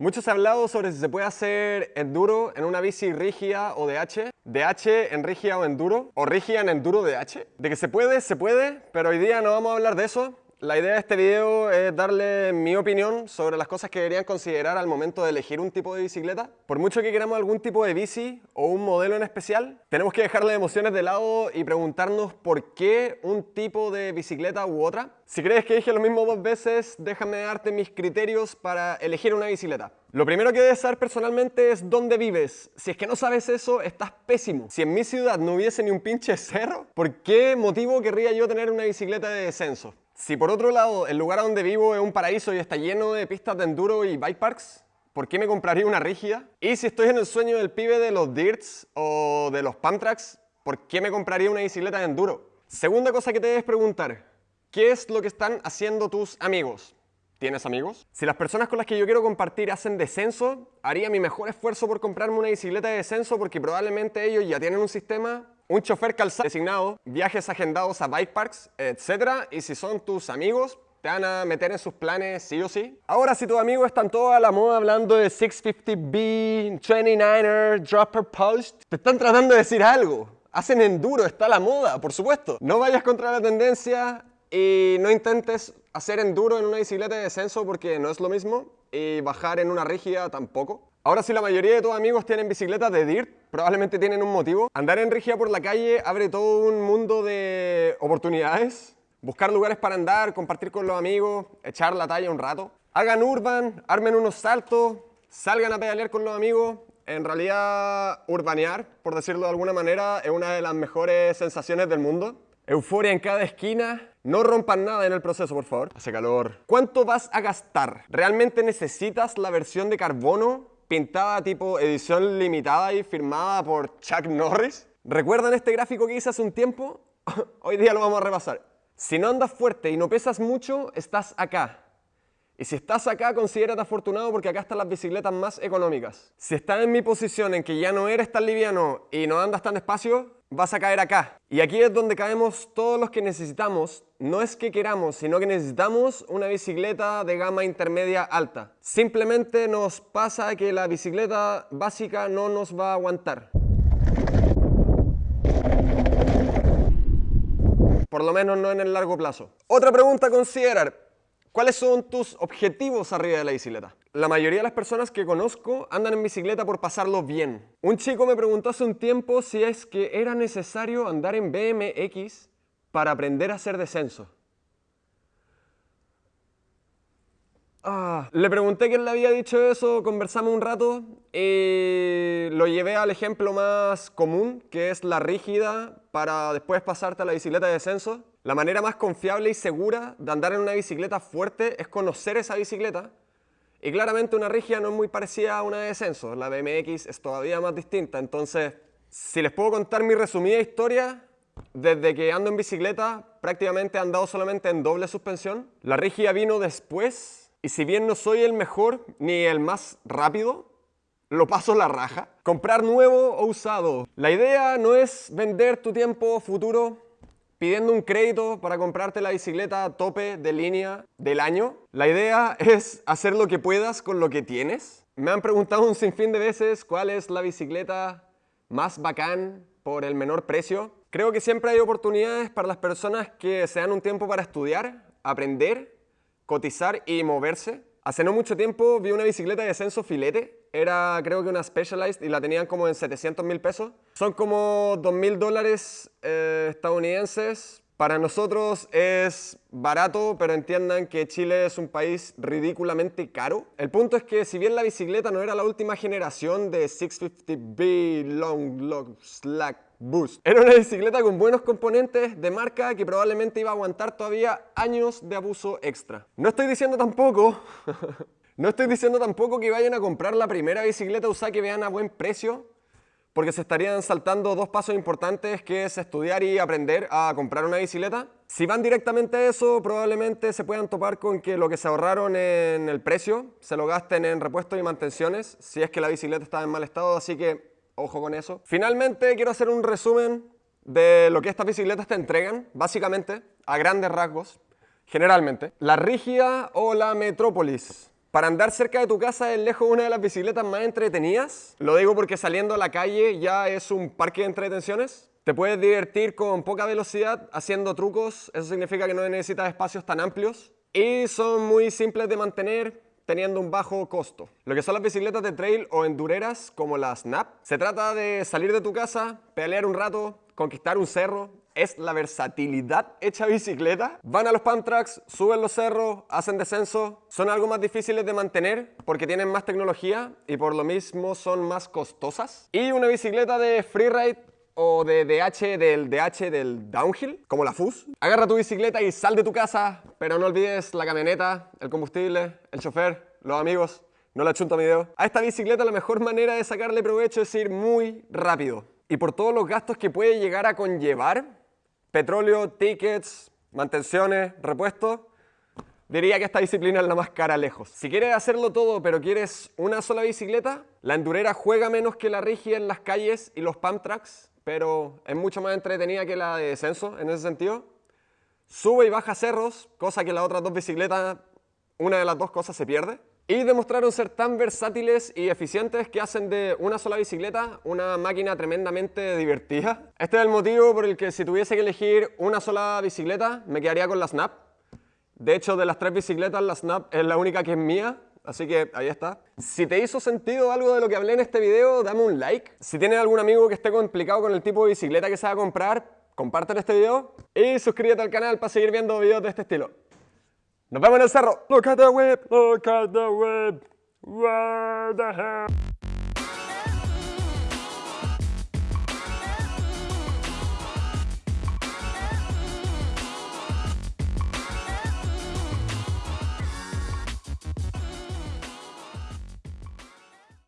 Mucho se ha hablado sobre si se puede hacer enduro en una bici rígida o DH, DH en rígida o enduro, o rígida en enduro DH. De que se puede, se puede, pero hoy día no vamos a hablar de eso. La idea de este video es darle mi opinión sobre las cosas que deberían considerar al momento de elegir un tipo de bicicleta. Por mucho que queramos algún tipo de bici o un modelo en especial, tenemos que dejar las emociones de lado y preguntarnos por qué un tipo de bicicleta u otra. Si crees que dije lo mismo dos veces, déjame darte mis criterios para elegir una bicicleta. Lo primero que debes saber personalmente es dónde vives. Si es que no sabes eso, estás pésimo. Si en mi ciudad no hubiese ni un pinche cerro, ¿por qué motivo querría yo tener una bicicleta de descenso? Si por otro lado el lugar donde vivo es un paraíso y está lleno de pistas de enduro y bike parks, ¿por qué me compraría una rígida? Y si estoy en el sueño del pibe de los dirts o de los pump ¿por qué me compraría una bicicleta de enduro? Segunda cosa que te debes preguntar, ¿qué es lo que están haciendo tus amigos? ¿Tienes amigos? Si las personas con las que yo quiero compartir hacen descenso, haría mi mejor esfuerzo por comprarme una bicicleta de descenso porque probablemente ellos ya tienen un sistema un chofer calzado designado, viajes agendados a bike parks, etc. Y si son tus amigos, te van a meter en sus planes sí o sí. Ahora, si tus amigos están todos a la moda hablando de 650B, 29er, dropper post, te están tratando de decir algo. Hacen enduro, está la moda, por supuesto. No vayas contra la tendencia y no intentes hacer enduro en una bicicleta de descenso porque no es lo mismo y bajar en una rígida tampoco. Ahora si la mayoría de tus amigos tienen bicicletas de DIRT, probablemente tienen un motivo. Andar en rígida por la calle abre todo un mundo de oportunidades. Buscar lugares para andar, compartir con los amigos, echar la talla un rato. Hagan urban, armen unos saltos, salgan a pedalear con los amigos. En realidad, urbanear, por decirlo de alguna manera, es una de las mejores sensaciones del mundo. Euforia en cada esquina. No rompan nada en el proceso, por favor. Hace calor. ¿Cuánto vas a gastar? ¿Realmente necesitas la versión de carbono pintada tipo edición limitada y firmada por Chuck Norris. ¿Recuerdan este gráfico que hice hace un tiempo? Hoy día lo vamos a repasar. Si no andas fuerte y no pesas mucho, estás acá. Y si estás acá, considérate afortunado porque acá están las bicicletas más económicas. Si estás en mi posición en que ya no eres tan liviano y no andas tan despacio, vas a caer acá. Y aquí es donde caemos todos los que necesitamos, no es que queramos, sino que necesitamos una bicicleta de gama intermedia alta. Simplemente nos pasa que la bicicleta básica no nos va a aguantar. Por lo menos no en el largo plazo. Otra pregunta a considerar. ¿Cuáles son tus objetivos arriba de la bicicleta? La mayoría de las personas que conozco andan en bicicleta por pasarlo bien. Un chico me preguntó hace un tiempo si es que era necesario andar en BMX para aprender a hacer descenso. Ah, le pregunté quién le había dicho eso, conversamos un rato y lo llevé al ejemplo más común, que es la rígida para después pasarte a la bicicleta de descenso. La manera más confiable y segura de andar en una bicicleta fuerte es conocer esa bicicleta. Y claramente una rígida no es muy parecida a una de descenso, la BMX es todavía más distinta. Entonces, si les puedo contar mi resumida historia, desde que ando en bicicleta prácticamente he andado solamente en doble suspensión. La rígida vino después y si bien no soy el mejor ni el más rápido, lo paso la raja. Comprar nuevo o usado. La idea no es vender tu tiempo futuro pidiendo un crédito para comprarte la bicicleta tope de línea del año. La idea es hacer lo que puedas con lo que tienes. Me han preguntado un sinfín de veces cuál es la bicicleta más bacán por el menor precio. Creo que siempre hay oportunidades para las personas que se dan un tiempo para estudiar, aprender, cotizar y moverse. Hace no mucho tiempo vi una bicicleta de descenso filete. Era creo que una Specialized y la tenían como en 700 mil pesos. Son como 2 mil dólares eh, estadounidenses. Para nosotros es barato, pero entiendan que Chile es un país ridículamente caro. El punto es que si bien la bicicleta no era la última generación de 650B Long Long Slack Boost. Era una bicicleta con buenos componentes de marca que probablemente iba a aguantar todavía años de abuso extra. No estoy diciendo tampoco, no estoy diciendo tampoco que vayan a comprar la primera bicicleta usada que vean a buen precio, porque se estarían saltando dos pasos importantes que es estudiar y aprender a comprar una bicicleta. Si van directamente a eso, probablemente se puedan topar con que lo que se ahorraron en el precio se lo gasten en repuestos y mantenciones, si es que la bicicleta está en mal estado, así que Ojo con eso. Finalmente quiero hacer un resumen de lo que estas bicicletas te entregan, básicamente, a grandes rasgos, generalmente. La rígida o la Metrópolis. Para andar cerca de tu casa es lejos una de las bicicletas más entretenidas. Lo digo porque saliendo a la calle ya es un parque de entretenciones. Te puedes divertir con poca velocidad haciendo trucos, eso significa que no necesitas espacios tan amplios. Y son muy simples de mantener, teniendo un bajo costo. Lo que son las bicicletas de trail o endureras como la Snap, se trata de salir de tu casa, pelear un rato, conquistar un cerro, es la versatilidad hecha bicicleta. Van a los pump tracks, suben los cerros, hacen descenso. Son algo más difíciles de mantener porque tienen más tecnología y por lo mismo son más costosas. Y una bicicleta de freeride o de DH del DH del downhill, como la FUS. Agarra tu bicicleta y sal de tu casa, pero no olvides la camioneta, el combustible, el chofer, los amigos. No la chunto a mi dedo. A esta bicicleta la mejor manera de sacarle provecho es ir muy rápido. Y por todos los gastos que puede llegar a conllevar, petróleo, tickets, mantenciones, repuestos, diría que esta disciplina es la más cara lejos. Si quieres hacerlo todo pero quieres una sola bicicleta, la endurera juega menos que la rígida en las calles y los pump tracks, pero es mucho más entretenida que la de descenso en ese sentido. Sube y baja cerros, cosa que las otras dos bicicletas, una de las dos cosas se pierde. Y demostraron ser tan versátiles y eficientes que hacen de una sola bicicleta una máquina tremendamente divertida. Este es el motivo por el que si tuviese que elegir una sola bicicleta, me quedaría con la Snap. De hecho, de las tres bicicletas, la Snap es la única que es mía, Así que ahí está. Si te hizo sentido algo de lo que hablé en este video, dame un like. Si tienes algún amigo que esté complicado con el tipo de bicicleta que se va a comprar, compártelo este video y suscríbete al canal para seguir viendo videos de este estilo. Nos vemos en el cerro. Look at the whip, look at the whip. Where the hell?